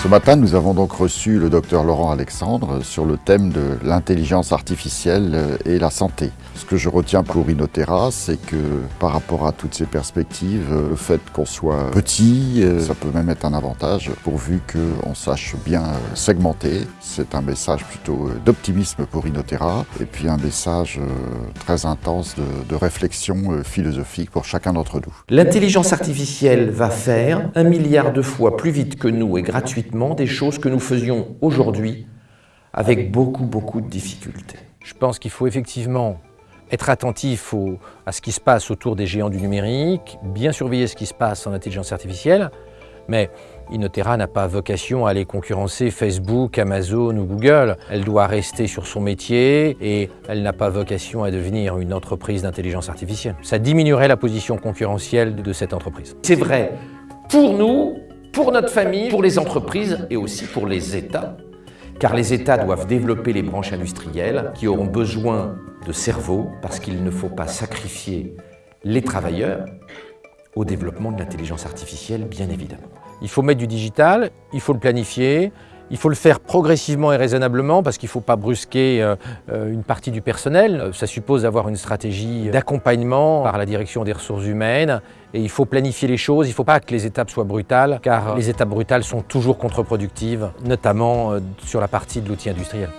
Ce matin, nous avons donc reçu le docteur Laurent Alexandre sur le thème de l'intelligence artificielle et la santé. Ce que je retiens pour Inotera, c'est que par rapport à toutes ces perspectives, le fait qu'on soit petit, ça peut même être un avantage pourvu qu'on sache bien segmenter. C'est un message plutôt d'optimisme pour Inotera et puis un message très intense de, de réflexion philosophique pour chacun d'entre nous. L'intelligence artificielle va faire un milliard de fois plus vite que nous et gratuitement des choses que nous faisions aujourd'hui avec beaucoup, beaucoup de difficultés. Je pense qu'il faut effectivement être attentif à ce qui se passe autour des géants du numérique, bien surveiller ce qui se passe en intelligence artificielle, mais Inotera n'a pas vocation à aller concurrencer Facebook, Amazon ou Google. Elle doit rester sur son métier et elle n'a pas vocation à devenir une entreprise d'intelligence artificielle. Ça diminuerait la position concurrentielle de cette entreprise. C'est vrai pour nous, pour notre famille, pour les entreprises et aussi pour les États. Car les États doivent développer les branches industrielles qui auront besoin de cerveau parce qu'il ne faut pas sacrifier les travailleurs au développement de l'intelligence artificielle, bien évidemment. Il faut mettre du digital, il faut le planifier, il faut le faire progressivement et raisonnablement parce qu'il ne faut pas brusquer euh, euh, une partie du personnel. Ça suppose d'avoir une stratégie d'accompagnement par la direction des ressources humaines et il faut planifier les choses. Il ne faut pas que les étapes soient brutales car les étapes brutales sont toujours contre-productives, notamment euh, sur la partie de l'outil industriel.